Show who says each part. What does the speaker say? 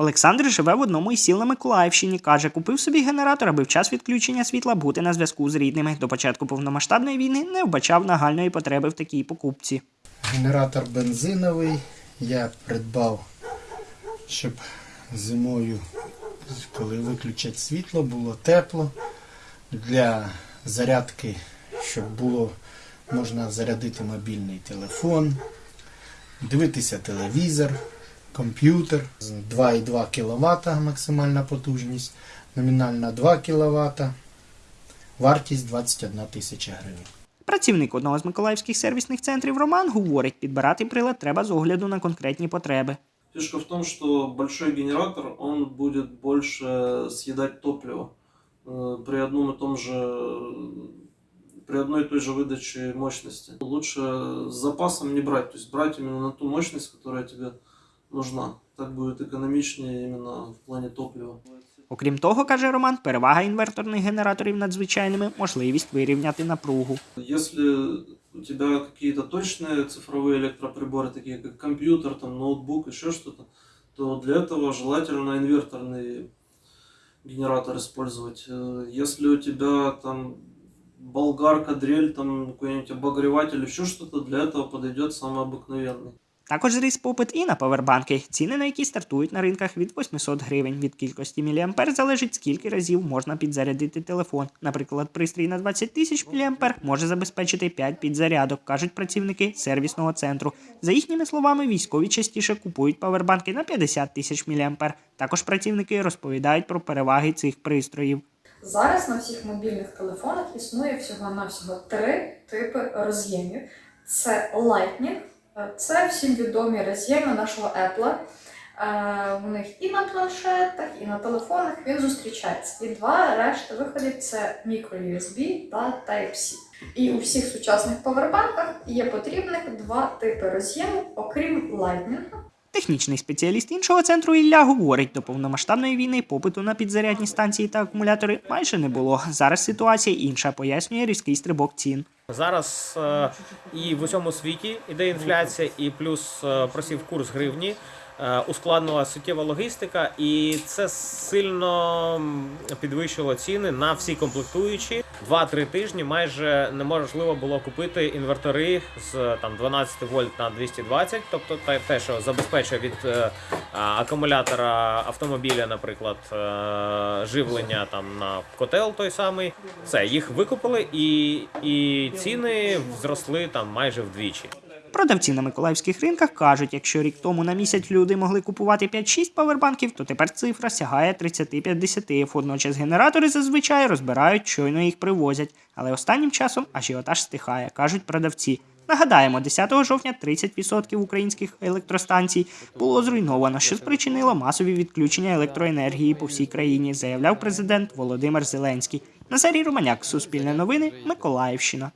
Speaker 1: Олександр живе в одному із сіл на Миколаївщині. Каже, купив собі генератор, аби в час відключення світла бути на зв'язку з рідними. До початку повномасштабної війни не вбачав нагальної потреби в такій покупці.
Speaker 2: Генератор бензиновий я придбав, щоб зимою, коли виключать світло, було тепло. Для зарядки, щоб було можна зарядити мобільний телефон, дивитися телевізор, комп'ютер. З 2,2 кВт максимальна потужність, номінальна 2 кВт, вартість 21 тисяча гривень.
Speaker 1: Працівник одного з миколаївських сервісних центрів Роман говорить, підбирати прилад треба з огляду на конкретні потреби.
Speaker 3: Фишка в том, что большой генератор, он будет больше съедать топлива э, при одном и том же, при одной и той же выдаче мощности. Лучше с запасом не брать, то есть брать именно на ту мощность, которая тебе нужна. Так будет экономичнее именно в плане топлива.
Speaker 1: Окрім того, каже Роман, перевага інверторних генераторів над звичайними можливість вирівняти напругу.
Speaker 3: Если у тебя какие-то точные цифровые электроприборы, такие как компьютер, там, ноутбук, еще что-то, то для этого желательно инверторный генератор использовать. Э, Если у тебя там болгарка, дрель, там какой-нибудь обогреватель, еще что-то, для этого подойдет самый обыкновенный.
Speaker 1: Також зріс попит і на павербанки, ціни на які стартують на ринках від 800 гривень. Від кількості міліампер залежить, скільки разів можна підзарядити телефон. Наприклад, пристрій на 20 тисяч міліампер може забезпечити 5 підзарядок, кажуть працівники сервісного центру. За їхніми словами, військові частіше купують павербанки на 50 тисяч міліампер. Також працівники розповідають про переваги цих пристроїв.
Speaker 4: Зараз на всіх мобільних телефонах існує всього-навсього три типи роз'ємів: це Lightning, це всім відомі роз'єми нашого Apple. Е, У них і на планшетах, і на телефонах він зустрічається. І два решта виходів це microUSB та Type-C. І у всіх сучасних павербанках є потрібних два типи роз'єму, окрім Lightning.
Speaker 1: Технічний спеціаліст іншого центру Ілля говорить, до повномасштабної війни попиту на підзарядні станції та акумулятори майже не було. Зараз ситуація інша, пояснює різкий стрибок цін.
Speaker 5: Зараз е, і в усьому світі іде інфляція, і плюс е, просів курс гривні, ускладнила суттєва логістика, і це сильно підвищило ціни на всі комплектуючі. Два-три тижні майже неможливо було купити інвертори з там 12 вольт на 220, тобто те, що забезпечує від е, акумулятора автомобіля, наприклад, е, живлення там на котел той самий. Все, їх викупили, і, і ціни зросли там майже вдвічі.
Speaker 1: Продавці на миколаївських ринках кажуть, якщо рік тому на місяць люди могли купувати 5-6 павербанків, то тепер цифра сягає 30-50. Водночас генератори зазвичай розбирають, щойно їх привозять. Але останнім часом ажіотаж стихає, кажуть продавці. Нагадаємо, 10 жовтня 30% українських електростанцій було зруйновано, що спричинило масові відключення електроенергії по всій країні, заявляв президент Володимир Зеленський. Назарій Романяк, Суспільне новини, Миколаївщина.